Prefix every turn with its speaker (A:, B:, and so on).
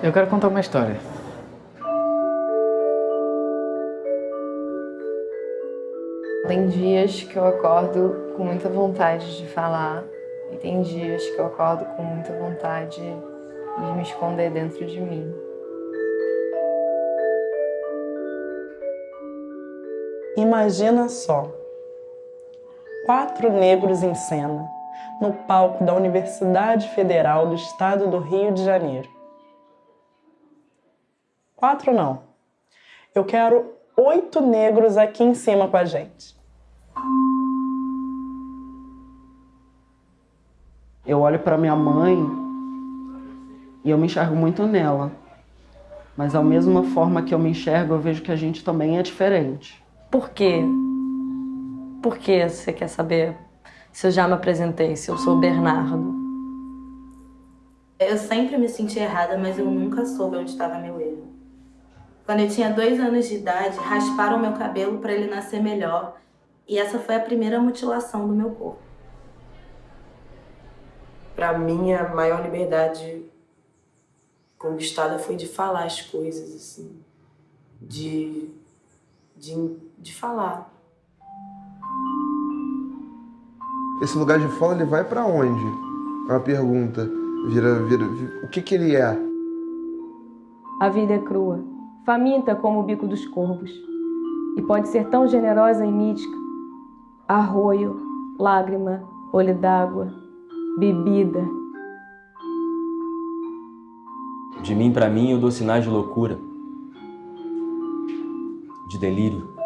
A: Eu quero contar uma história.
B: Tem dias que eu acordo com muita vontade de falar e tem dias que eu acordo com muita vontade de me esconder dentro de mim.
C: Imagina só, quatro negros em cena, no palco da Universidade Federal do Estado do Rio de Janeiro. Quatro não. Eu quero oito negros aqui em cima com a gente.
D: Eu olho para minha mãe e eu me enxergo muito nela. Mas da mesma forma que eu me enxergo, eu vejo que a gente também é diferente.
E: Por quê? Por que você quer saber se eu já me apresentei, se eu sou o Bernardo?
F: Eu sempre me senti errada, mas eu nunca soube onde estava meu erro. Quando eu tinha dois anos de idade, rasparam meu cabelo para ele nascer melhor. E essa foi a primeira mutilação do meu corpo.
G: Para mim, a maior liberdade conquistada foi de falar as coisas, assim. De, de, de falar.
H: Esse lugar de fala, ele vai para onde? É uma pergunta. Vira, vira, vira, o que que ele é?
I: A vida é crua faminta como o bico dos corvos, e pode ser tão generosa e mítica. Arroio, lágrima, olho d'água, bebida.
J: De mim para mim eu dou sinais de loucura, de delírio.